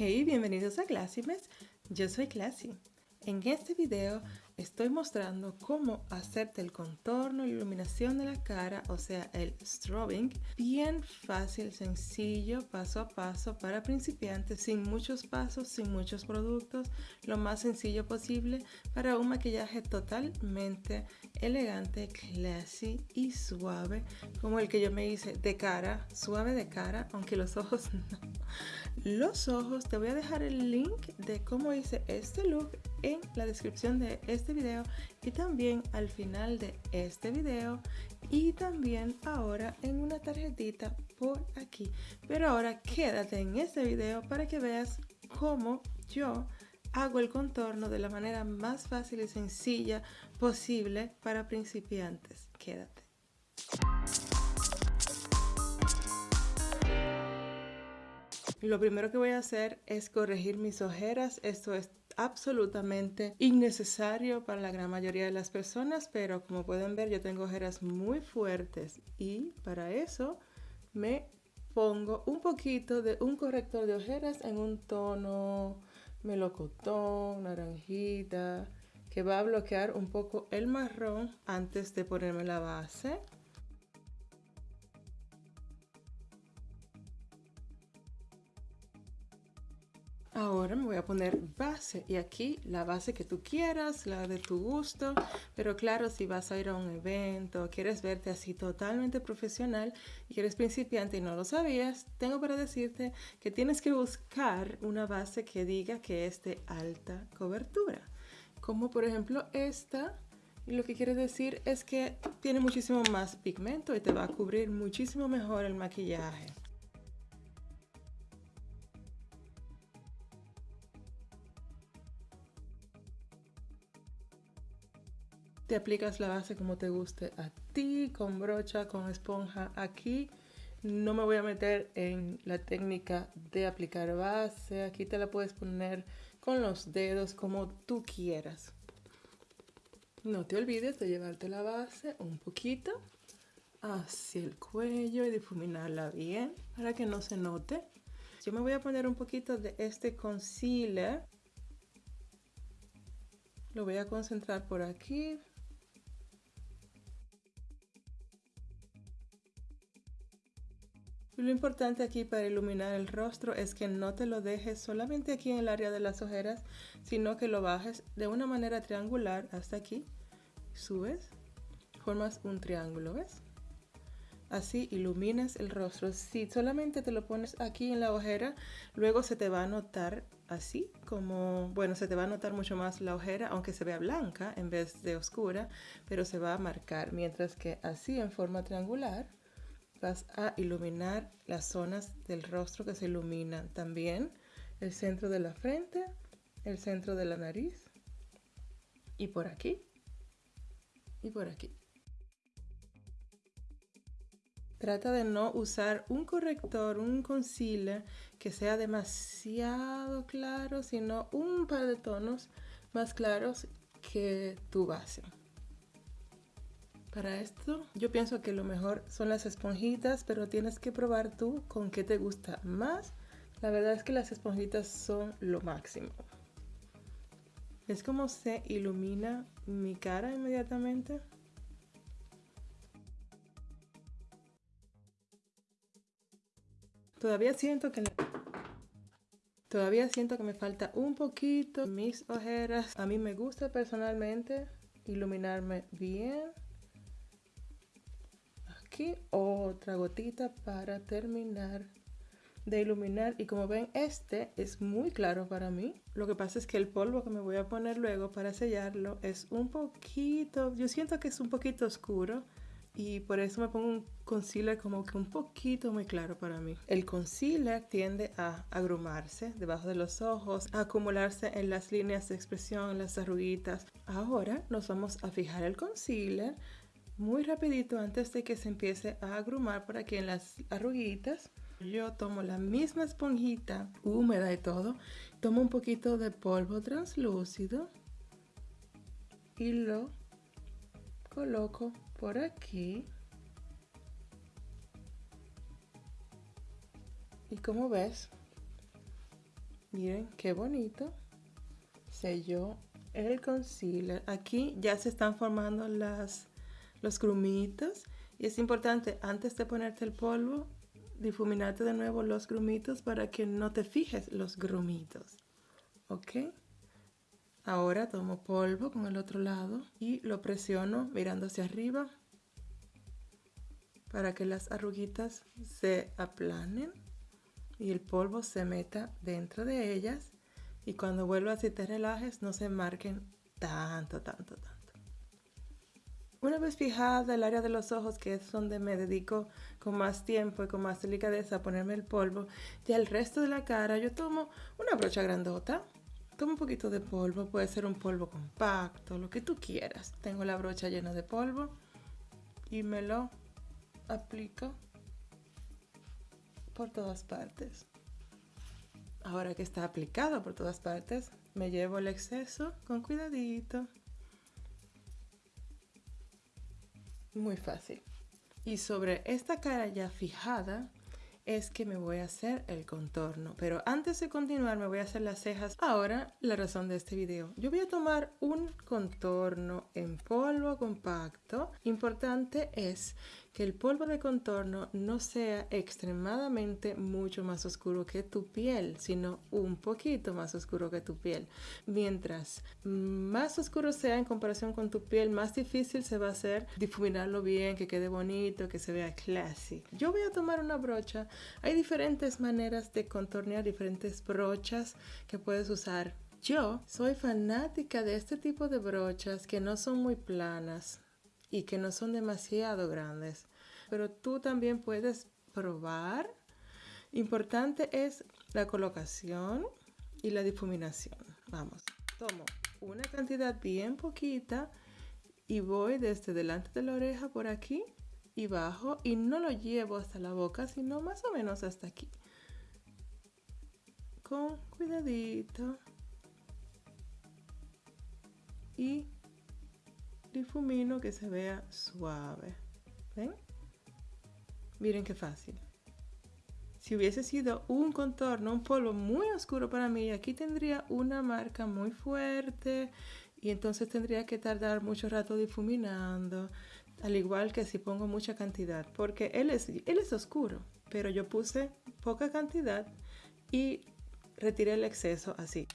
Hey, bienvenidos a Classymes. Yo soy Classy. En este video estoy mostrando cómo hacerte el contorno y iluminación de la cara, o sea, el strobing, bien fácil, sencillo, paso a paso para principiantes, sin muchos pasos, sin muchos productos, lo más sencillo posible para un maquillaje totalmente elegante, classy y suave, como el que yo me hice de cara, suave de cara, aunque los ojos no. Los ojos, te voy a dejar el link de cómo hice este look en la descripción de este este video y también al final de este video y también ahora en una tarjetita por aquí. Pero ahora quédate en este video para que veas cómo yo hago el contorno de la manera más fácil y sencilla posible para principiantes. Quédate. Lo primero que voy a hacer es corregir mis ojeras. Esto es absolutamente innecesario para la gran mayoría de las personas, pero como pueden ver yo tengo ojeras muy fuertes y para eso me pongo un poquito de un corrector de ojeras en un tono melocotón, naranjita, que va a bloquear un poco el marrón antes de ponerme la base. Ahora me voy a poner base y aquí la base que tú quieras, la de tu gusto, pero claro, si vas a ir a un evento, quieres verte así totalmente profesional y eres principiante y no lo sabías, tengo para decirte que tienes que buscar una base que diga que es de alta cobertura, como por ejemplo esta, lo que quiere decir es que tiene muchísimo más pigmento y te va a cubrir muchísimo mejor el maquillaje. Te aplicas la base como te guste a ti, con brocha, con esponja. Aquí no me voy a meter en la técnica de aplicar base. Aquí te la puedes poner con los dedos como tú quieras. No te olvides de llevarte la base un poquito hacia el cuello y difuminarla bien para que no se note. Yo me voy a poner un poquito de este concealer. Lo voy a concentrar por aquí Lo importante aquí para iluminar el rostro es que no te lo dejes solamente aquí en el área de las ojeras, sino que lo bajes de una manera triangular hasta aquí. Subes, formas un triángulo, ¿ves? Así iluminas el rostro. Si solamente te lo pones aquí en la ojera, luego se te va a notar así, como, bueno, se te va a notar mucho más la ojera, aunque se vea blanca en vez de oscura, pero se va a marcar. Mientras que así en forma triangular, vas a iluminar las zonas del rostro que se iluminan también el centro de la frente el centro de la nariz y por aquí y por aquí Trata de no usar un corrector, un concealer que sea demasiado claro, sino un par de tonos más claros que tu base. Para esto yo pienso que lo mejor son las esponjitas, pero tienes que probar tú con qué te gusta más. La verdad es que las esponjitas son lo máximo. Es como se ilumina mi cara inmediatamente. Todavía siento que Todavía siento que me falta un poquito mis ojeras. A mí me gusta personalmente iluminarme bien otra gotita para terminar de iluminar y como ven este es muy claro para mí lo que pasa es que el polvo que me voy a poner luego para sellarlo es un poquito yo siento que es un poquito oscuro y por eso me pongo un concealer como que un poquito muy claro para mí. El concealer tiende a agrumarse debajo de los ojos, a acumularse en las líneas de expresión, las arruguitas. Ahora nos vamos a fijar el concealer muy rapidito antes de que se empiece a agrumar por aquí en las arruguitas. Yo tomo la misma esponjita húmeda y todo, tomo un poquito de polvo translúcido y lo coloco por aquí. Y como ves, Miren qué bonito. Selló el concealer. Aquí ya se están formando las, los grumitos. Y es importante, antes de ponerte el polvo, difuminarte de nuevo los grumitos para que no te fijes los grumitos. ¿Ok? Ahora tomo polvo con el otro lado y lo presiono mirando hacia arriba para que las arruguitas se aplanen y el polvo se meta dentro de ellas y cuando vuelvas y te relajes no se marquen tanto, tanto, tanto. Una vez fijada el área de los ojos, que es donde me dedico con más tiempo y con más delicadeza a ponerme el polvo, ya el resto de la cara yo tomo una brocha grandota, tomo un poquito de polvo, puede ser un polvo compacto, lo que tú quieras. Tengo la brocha llena de polvo y me lo aplico por todas partes. Ahora que está aplicado por todas partes, me llevo el exceso con cuidadito. Muy fácil. Y sobre esta cara ya fijada, es que me voy a hacer el contorno. Pero antes de continuar me voy a hacer las cejas. Ahora la razón de este video. Yo voy a tomar un contorno en polvo compacto. Importante es que el polvo de contorno no sea extremadamente mucho más oscuro que tu piel, sino un poquito más oscuro que tu piel. Mientras más oscuro sea en comparación con tu piel, más difícil se va a hacer difuminarlo bien, que quede bonito, que se vea classy. Yo voy a tomar una brocha. Hay diferentes maneras de contornear, diferentes brochas que puedes usar. Yo soy fanática de este tipo de brochas que no son muy planas y que no son demasiado grandes. Pero tú también puedes probar. Importante es la colocación y la difuminación. Vamos, tomo una cantidad bien poquita y voy desde delante de la oreja por aquí y bajo y no lo llevo hasta la boca, sino más o menos hasta aquí. Con cuidadito. Y difumino que se vea suave. ¿Ven? Miren qué fácil. Si hubiese sido un contorno, un polvo muy oscuro para mí, aquí tendría una marca muy fuerte y entonces tendría que tardar mucho rato difuminando, al igual que si pongo mucha cantidad, porque él es, él es oscuro, pero yo puse poca cantidad y retiré el exceso así.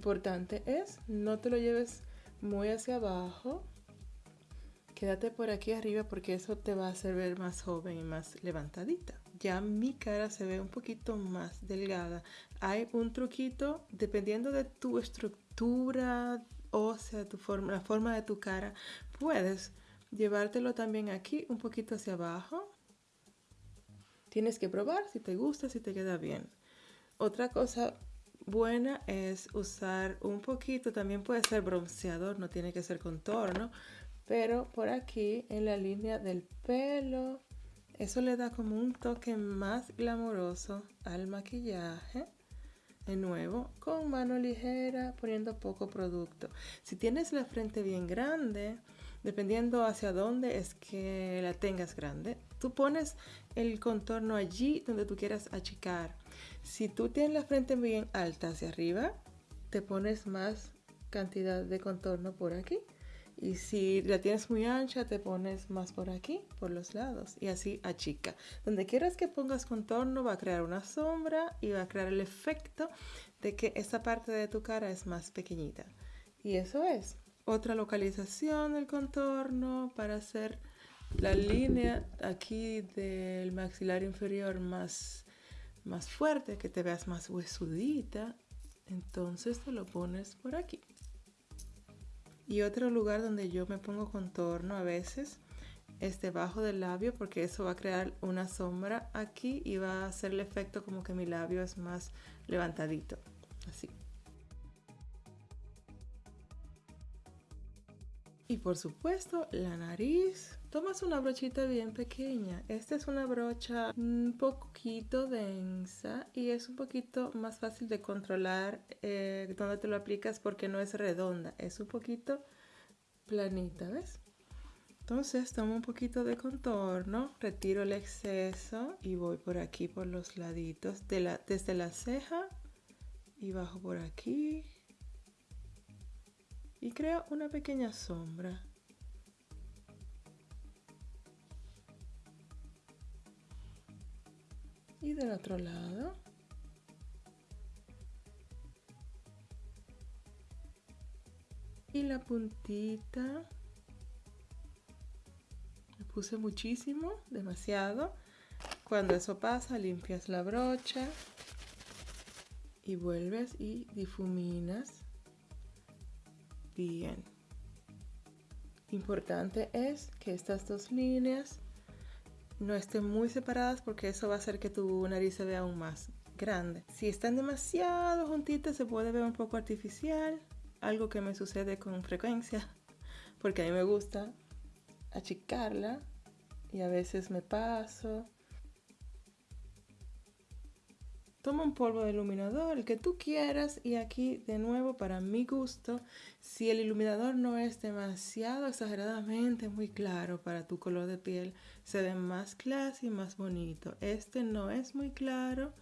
Importante es, no te lo lleves muy hacia abajo. Quédate por aquí arriba porque eso te va a hacer ver más joven y más levantadita. Ya mi cara se ve un poquito más delgada. Hay un truquito, dependiendo de tu estructura ósea, tu forma, la forma de tu cara, puedes llevártelo también aquí un poquito hacia abajo. Tienes que probar si te gusta, si te queda bien. Otra cosa buena es usar un poquito, también puede ser bronceador, no tiene que ser contorno, pero por aquí en la línea del pelo, eso le da como un toque más glamoroso al maquillaje. De nuevo, con mano ligera, poniendo poco producto. Si tienes la frente bien grande, dependiendo hacia dónde es que la tengas grande, tú pones el contorno allí donde tú quieras achicar. Si tú tienes la frente bien alta hacia arriba, te pones más cantidad de contorno por aquí. Y si la tienes muy ancha, te pones más por aquí, por los lados. Y así achica. Donde quieras que pongas contorno, va a crear una sombra y va a crear el efecto de que esta parte de tu cara es más pequeñita. Y eso es. Otra localización del contorno para hacer la línea aquí del maxilar inferior más más fuerte, que te veas más huesudita, entonces te lo pones por aquí. Y otro lugar donde yo me pongo contorno a veces es debajo del labio porque eso va a crear una sombra aquí y va a hacer el efecto como que mi labio es más levantadito, así. Y por supuesto la nariz Tomas una brochita bien pequeña. Esta es una brocha un poquito densa y es un poquito más fácil de controlar eh, donde te lo aplicas porque no es redonda, es un poquito planita, ¿ves? Entonces tomo un poquito de contorno, retiro el exceso y voy por aquí por los laditos, de la, desde la ceja y bajo por aquí. Y creo una pequeña sombra. Y del otro lado. Y la puntita puse muchísimo, demasiado. Cuando eso pasa, limpias la brocha y vuelves y difuminas bien. Importante es que estas dos líneas no estén muy separadas porque eso va a hacer que tu nariz se vea aún más grande. Si están demasiado juntitas se puede ver un poco artificial, algo que me sucede con frecuencia porque a mí me gusta achicarla y a veces me paso. Toma un polvo de iluminador, el que tú quieras, y aquí de nuevo para mi gusto, si el iluminador no es demasiado exageradamente muy claro para tu color de piel, se ve más classy y más bonito. Este no es muy claro,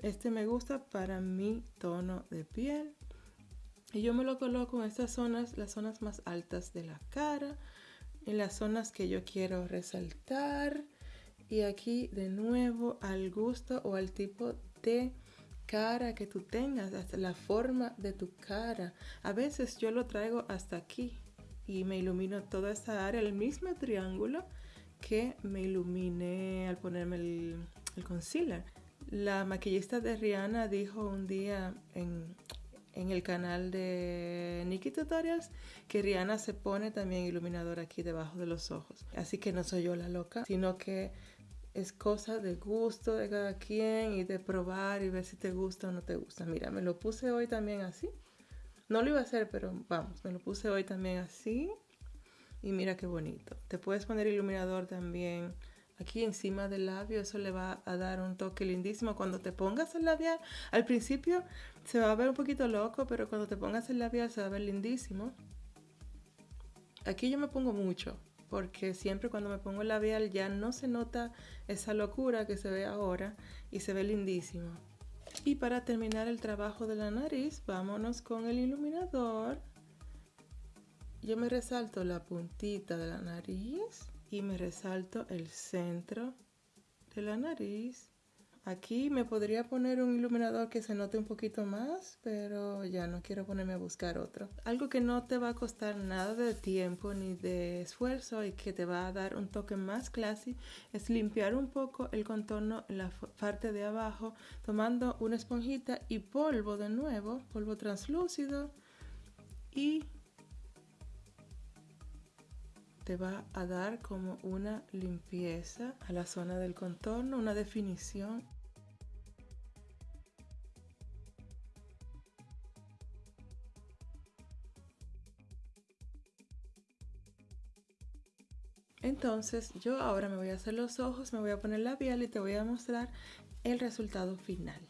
este me gusta para mi tono de piel. Y yo me lo coloco en estas zonas, las zonas más altas de la cara, en las zonas que yo quiero resaltar y aquí de nuevo al gusto o al tipo de cara que tú tengas, hasta la forma de tu cara. A veces yo lo traigo hasta aquí y me ilumino toda esta área, el mismo triángulo que me iluminé al ponerme el, el concealer. La maquillista de Rihanna dijo un día en, en el canal de Nikki Tutorials que Rihanna se pone también iluminador aquí debajo de los ojos. Así que no soy yo la loca, sino que es cosa de gusto de cada quien y de probar y ver si te gusta o no te gusta. Mira, me lo puse hoy también así. No lo iba a hacer, pero vamos, me lo puse hoy también así. Y mira qué bonito. Te puedes poner iluminador también aquí encima del labio. Eso le va a dar un toque lindísimo. Cuando te pongas el labial, al principio se va a ver un poquito loco, pero cuando te pongas el labial se va a ver lindísimo. Aquí yo me pongo mucho, porque siempre cuando me pongo el labial ya no se nota esa locura que se ve ahora y se ve lindísimo. Y para terminar el trabajo de la nariz, vámonos con el iluminador. Yo me resalto la puntita de la nariz y me resalto el centro de la nariz. Aquí me podría poner un iluminador que se note un poquito más, pero ya no quiero ponerme a buscar otro. Algo que no te va a costar nada de tiempo ni de esfuerzo y que te va a dar un toque más classy es limpiar un poco el contorno en la parte de abajo tomando una esponjita y polvo de nuevo, polvo translúcido y te va a dar como una limpieza a la zona del contorno, una definición. Entonces yo ahora me voy a hacer los ojos, me voy a poner labial y te voy a mostrar el resultado final.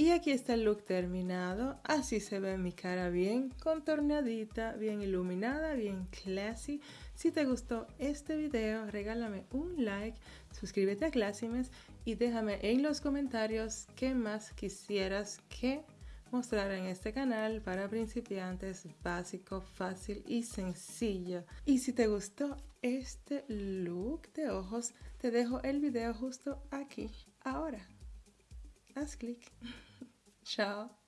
Y aquí está el look terminado. Así se ve mi cara bien contorneadita, bien iluminada, bien classy. Si te gustó este video, regálame un like, suscríbete a Classymes y déjame en los comentarios qué más quisieras que mostrar en este canal para principiantes básico, fácil y sencillo. Y si te gustó este look de ojos, te dejo el video justo aquí, ahora. Haz clic. Ciao.